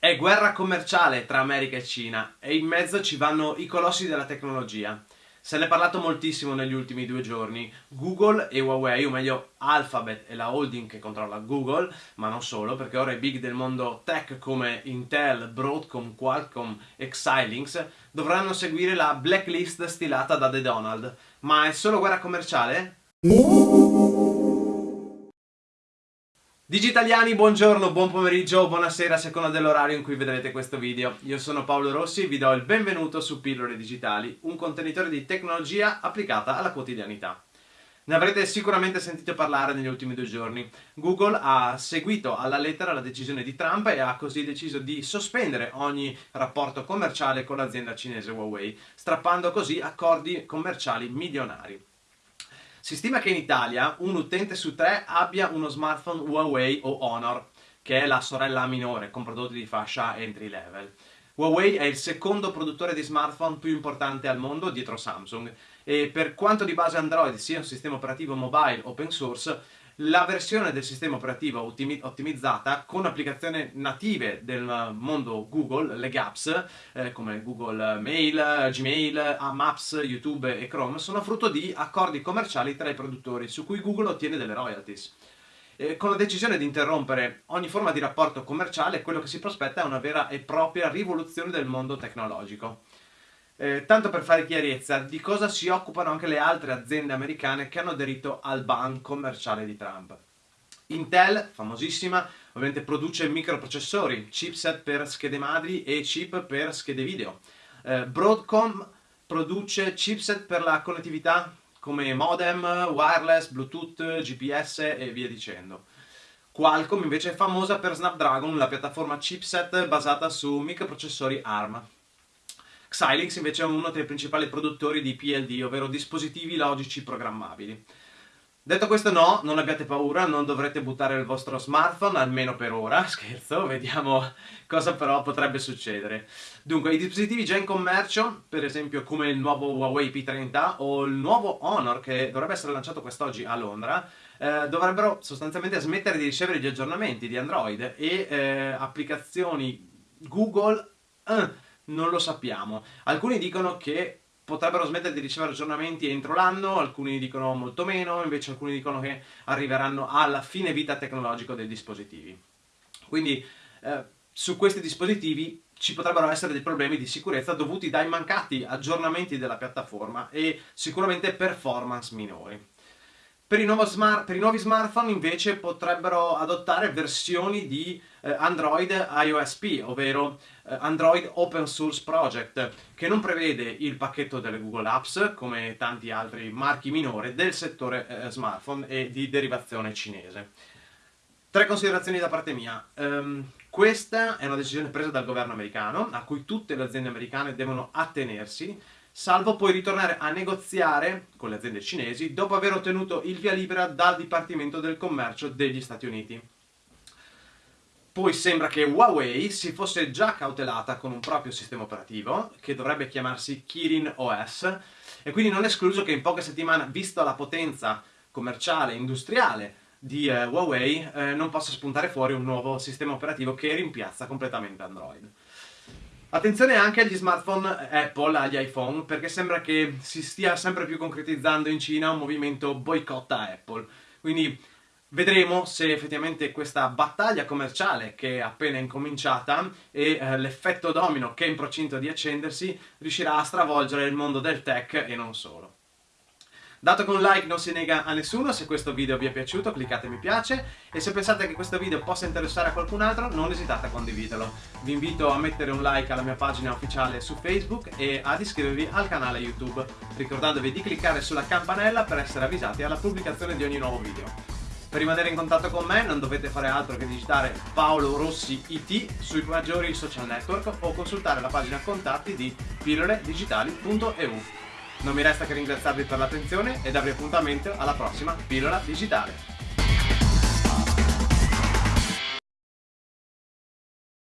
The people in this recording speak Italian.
È guerra commerciale tra America e Cina e in mezzo ci vanno i colossi della tecnologia. Se ne è parlato moltissimo negli ultimi due giorni. Google e Huawei, o meglio Alphabet e la holding che controlla Google, ma non solo, perché ora i big del mondo tech come Intel, Broadcom, Qualcomm e Xilinx dovranno seguire la blacklist stilata da The Donald. Ma è solo guerra commerciale? Digitaliani, buongiorno, buon pomeriggio, buonasera a seconda dell'orario in cui vedrete questo video. Io sono Paolo Rossi e vi do il benvenuto su Pillole Digitali, un contenitore di tecnologia applicata alla quotidianità. Ne avrete sicuramente sentito parlare negli ultimi due giorni. Google ha seguito alla lettera la decisione di Trump e ha così deciso di sospendere ogni rapporto commerciale con l'azienda cinese Huawei, strappando così accordi commerciali milionari. Si stima che in Italia un utente su tre abbia uno smartphone Huawei o Honor, che è la sorella minore con prodotti di fascia entry level. Huawei è il secondo produttore di smartphone più importante al mondo dietro Samsung e per quanto di base Android sia un sistema operativo mobile open source, la versione del sistema operativo ottimizzata con applicazioni native del mondo Google, le apps eh, come Google Mail, Gmail, Maps, YouTube e Chrome sono frutto di accordi commerciali tra i produttori su cui Google ottiene delle royalties. Con la decisione di interrompere ogni forma di rapporto commerciale, quello che si prospetta è una vera e propria rivoluzione del mondo tecnologico. Eh, tanto per fare chiarezza, di cosa si occupano anche le altre aziende americane che hanno aderito al ban commerciale di Trump. Intel, famosissima, ovviamente produce microprocessori, chipset per schede madri e chip per schede video. Eh, Broadcom produce chipset per la connettività come modem, wireless, bluetooth, GPS e via dicendo. Qualcomm invece è famosa per Snapdragon, la piattaforma chipset basata su microprocessori ARM. Xilinx invece è uno dei principali produttori di PLD, ovvero dispositivi logici programmabili. Detto questo no, non abbiate paura, non dovrete buttare il vostro smartphone, almeno per ora, scherzo, vediamo cosa però potrebbe succedere. Dunque, i dispositivi già in commercio, per esempio come il nuovo Huawei P30 o il nuovo Honor che dovrebbe essere lanciato quest'oggi a Londra, eh, dovrebbero sostanzialmente smettere di ricevere gli aggiornamenti di Android e eh, applicazioni Google... Eh, non lo sappiamo. Alcuni dicono che potrebbero smettere di ricevere aggiornamenti entro l'anno, alcuni dicono molto meno, invece alcuni dicono che arriveranno alla fine vita tecnologico dei dispositivi. Quindi eh, su questi dispositivi ci potrebbero essere dei problemi di sicurezza dovuti dai mancati aggiornamenti della piattaforma e sicuramente performance minori. Per i, smart, per i, nuovi smartphone invece potrebbero adottare versioni di eh, Android iOSP, ovvero eh, Android Open Source Project, che non prevede il pacchetto delle Google Apps, come tanti altri marchi minori, del settore eh, smartphone e di derivazione cinese. Tre considerazioni da parte mia. Um, questa è una decisione presa dal governo americano, a cui tutte le aziende americane devono attenersi, salvo poi ritornare a negoziare con le aziende cinesi dopo aver ottenuto il via libera dal Dipartimento del Commercio degli Stati Uniti. Poi sembra che Huawei si fosse già cautelata con un proprio sistema operativo, che dovrebbe chiamarsi Kirin OS, e quindi non è escluso che in poche settimane, visto la potenza commerciale e industriale di eh, Huawei, eh, non possa spuntare fuori un nuovo sistema operativo che rimpiazza completamente Android. Attenzione anche agli smartphone Apple, agli iPhone, perché sembra che si stia sempre più concretizzando in Cina un movimento boicotta Apple. Quindi vedremo se effettivamente questa battaglia commerciale che è appena incominciata e eh, l'effetto domino che è in procinto di accendersi riuscirà a stravolgere il mondo del tech e non solo. Dato che un like non si nega a nessuno, se questo video vi è piaciuto cliccate mi piace e se pensate che questo video possa interessare a qualcun altro non esitate a condividerlo. Vi invito a mettere un like alla mia pagina ufficiale su Facebook e ad iscrivervi al canale YouTube, ricordandovi di cliccare sulla campanella per essere avvisati alla pubblicazione di ogni nuovo video. Per rimanere in contatto con me non dovete fare altro che digitare Paolo Rossi IT sui maggiori social network o consultare la pagina contatti di pilloledigitali.eu. Non mi resta che ringraziarvi per l'attenzione e darvi appuntamento alla prossima pillola digitale.